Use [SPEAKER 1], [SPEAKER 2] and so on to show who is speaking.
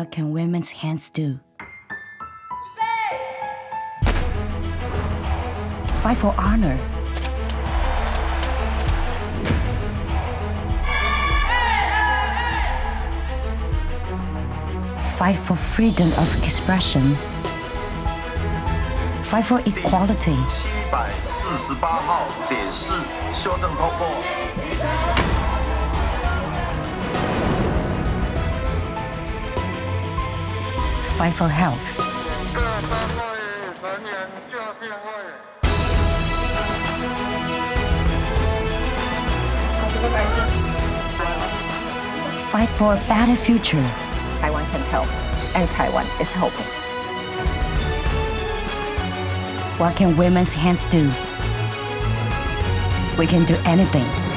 [SPEAKER 1] What can women's hands do? Fight for honor. Fight for freedom of expression. Fight for equality.
[SPEAKER 2] 七百四十八号解释修正通过。
[SPEAKER 1] fight for health. Fight for a better future.
[SPEAKER 3] Taiwan can help, and Taiwan is helping.
[SPEAKER 1] What can women's hands do? We can do anything.